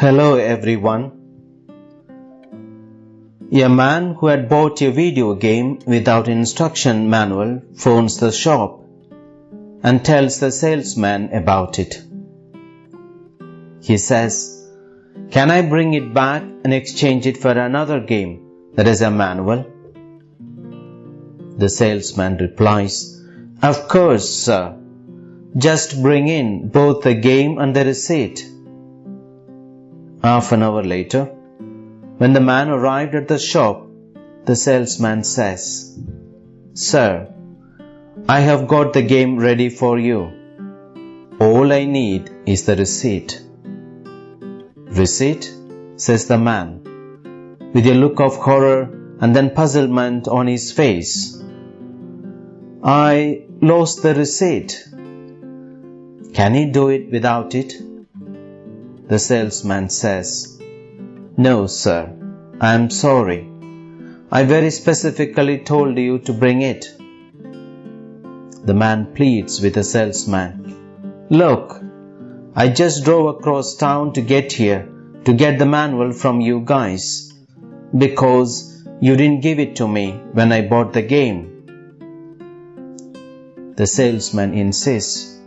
Hello everyone. A man who had bought a video game without instruction manual phones the shop and tells the salesman about it. He says, Can I bring it back and exchange it for another game that has a manual? The salesman replies, Of course, sir. Just bring in both the game and the receipt. Half an hour later, when the man arrived at the shop, the salesman says, Sir, I have got the game ready for you. All I need is the receipt. Receipt? says the man, with a look of horror and then puzzlement on his face. I lost the receipt. Can he do it without it? The salesman says, No, sir, I am sorry. I very specifically told you to bring it. The man pleads with the salesman, Look, I just drove across town to get here to get the manual from you guys because you didn't give it to me when I bought the game. The salesman insists,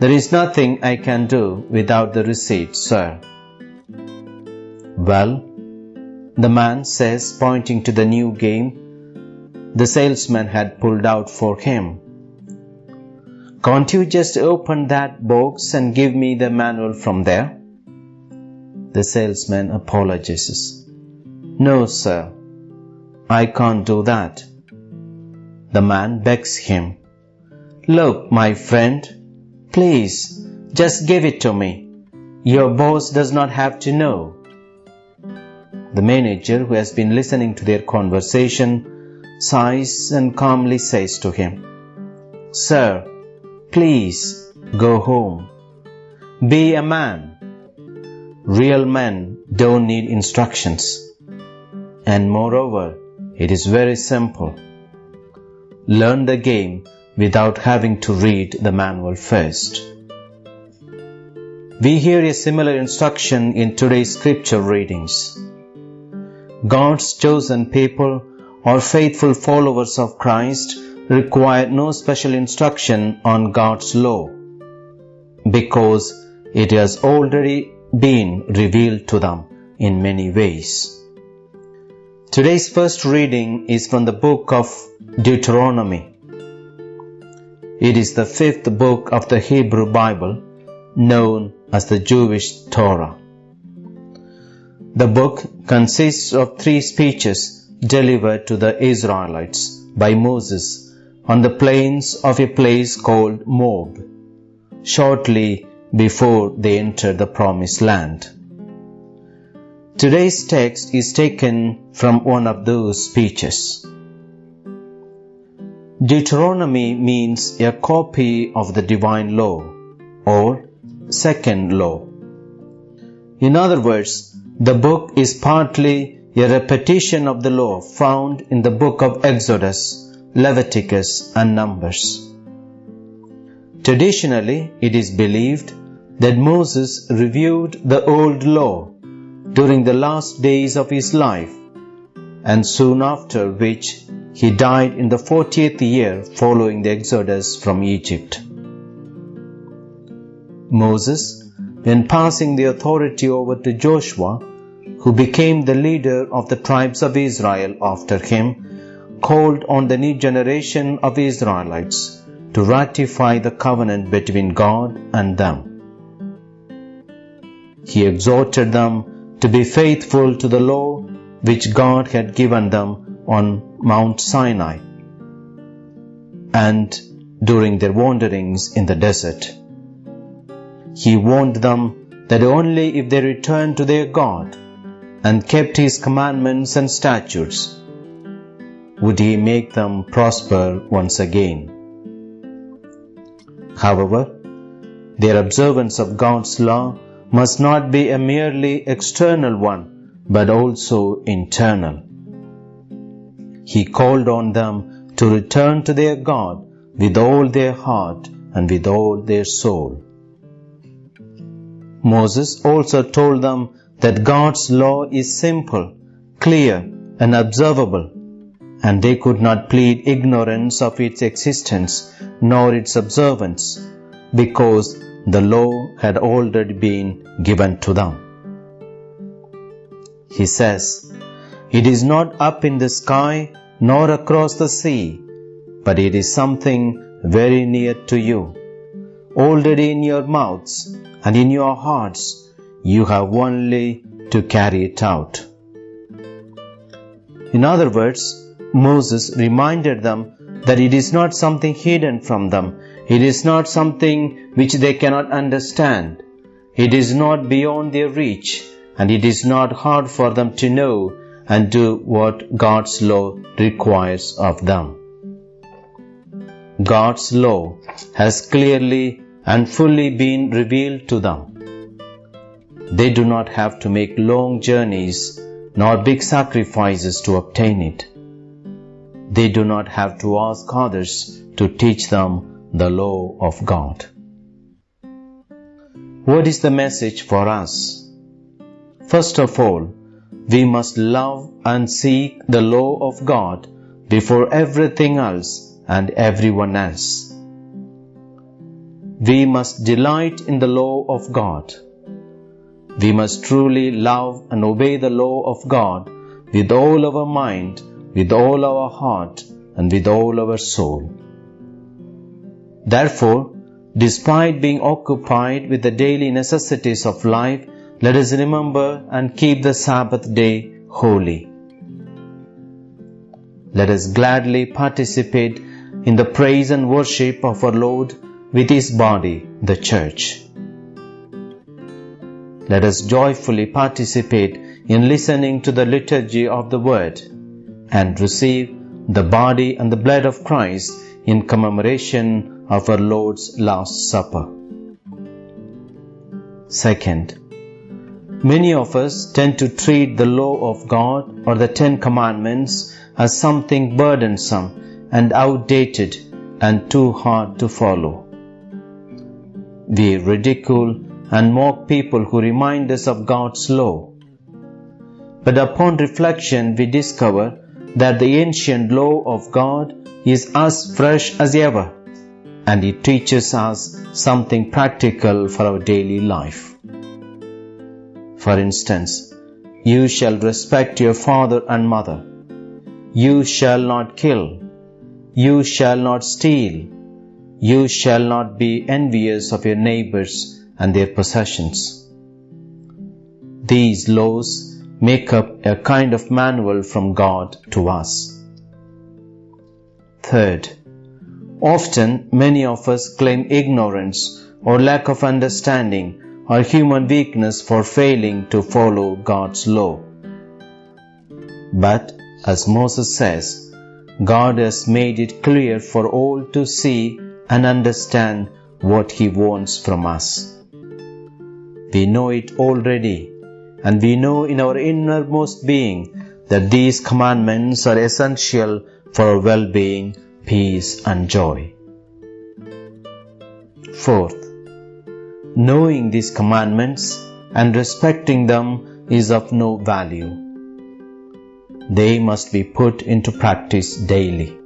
there is nothing I can do without the receipt, sir. Well, the man says, pointing to the new game the salesman had pulled out for him. Can't you just open that box and give me the manual from there? The salesman apologizes. No, sir, I can't do that. The man begs him. Look, my friend, Please, just give it to me. Your boss does not have to know. The manager, who has been listening to their conversation, sighs and calmly says to him, Sir, please go home. Be a man. Real men don't need instructions. And moreover, it is very simple. Learn the game without having to read the manual first. We hear a similar instruction in today's scripture readings. God's chosen people or faithful followers of Christ require no special instruction on God's law because it has already been revealed to them in many ways. Today's first reading is from the book of Deuteronomy. It is the fifth book of the Hebrew Bible, known as the Jewish Torah. The book consists of three speeches delivered to the Israelites by Moses on the plains of a place called Moab, shortly before they entered the promised land. Today's text is taken from one of those speeches. Deuteronomy means a copy of the divine law or second law. In other words, the book is partly a repetition of the law found in the book of Exodus, Leviticus, and Numbers. Traditionally, it is believed that Moses reviewed the old law during the last days of his life and soon after which he died in the 40th year following the exodus from Egypt. Moses, when passing the authority over to Joshua, who became the leader of the tribes of Israel after him, called on the new generation of Israelites to ratify the covenant between God and them. He exhorted them to be faithful to the law which God had given them on Mount Sinai and during their wanderings in the desert. He warned them that only if they returned to their God and kept His commandments and statutes would He make them prosper once again. However, their observance of God's law must not be a merely external one, but also internal. He called on them to return to their God with all their heart and with all their soul. Moses also told them that God's law is simple, clear, and observable, and they could not plead ignorance of its existence nor its observance, because the law had already been given to them. He says, It is not up in the sky nor across the sea, but it is something very near to you, already in your mouths and in your hearts. You have only to carry it out. In other words, Moses reminded them that it is not something hidden from them, it is not something which they cannot understand, it is not beyond their reach, and it is not hard for them to know and do what God's law requires of them. God's law has clearly and fully been revealed to them. They do not have to make long journeys nor big sacrifices to obtain it. They do not have to ask others to teach them the law of God. What is the message for us? First of all, we must love and seek the law of God before everything else and everyone else. We must delight in the law of God. We must truly love and obey the law of God with all our mind, with all our heart, and with all our soul. Therefore, despite being occupied with the daily necessities of life, let us remember and keep the Sabbath day holy. Let us gladly participate in the praise and worship of our Lord with His body, the Church. Let us joyfully participate in listening to the liturgy of the Word and receive the body and the blood of Christ in commemoration of our Lord's Last Supper. Second, Many of us tend to treat the law of God or the Ten Commandments as something burdensome and outdated and too hard to follow. We ridicule and mock people who remind us of God's law. But upon reflection, we discover that the ancient law of God is as fresh as ever and it teaches us something practical for our daily life. For instance, you shall respect your father and mother. You shall not kill. You shall not steal. You shall not be envious of your neighbors and their possessions. These laws make up a kind of manual from God to us. Third, often many of us claim ignorance or lack of understanding or human weakness for failing to follow God's law. But, as Moses says, God has made it clear for all to see and understand what He wants from us. We know it already, and we know in our innermost being that these commandments are essential for our well being, peace, and joy. Fourth, Knowing these commandments and respecting them is of no value. They must be put into practice daily.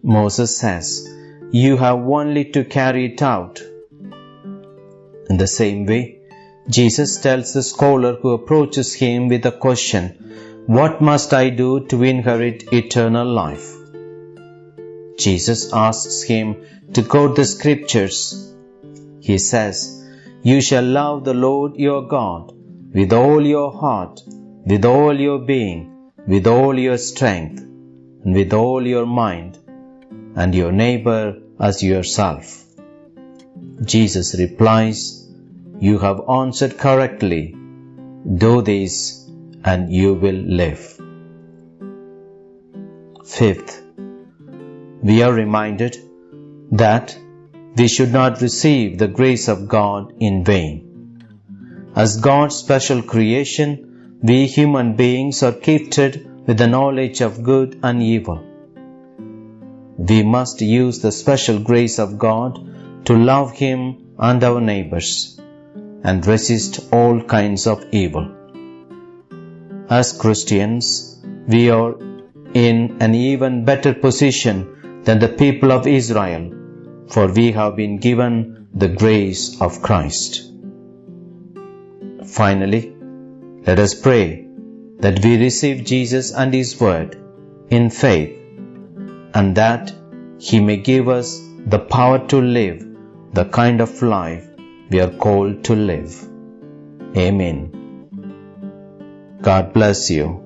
Moses says, You have only to carry it out. In the same way, Jesus tells the scholar who approaches him with a question, What must I do to inherit eternal life? Jesus asks him to quote the scriptures he says, You shall love the Lord your God with all your heart, with all your being, with all your strength, and with all your mind, and your neighbor as yourself. Jesus replies, You have answered correctly. Do this, and you will live. Fifth, we are reminded that we should not receive the grace of God in vain. As God's special creation, we human beings are gifted with the knowledge of good and evil. We must use the special grace of God to love Him and our neighbors, and resist all kinds of evil. As Christians, we are in an even better position than the people of Israel, for we have been given the grace of Christ. Finally, let us pray that we receive Jesus and His Word in faith and that He may give us the power to live the kind of life we are called to live. Amen. God bless you.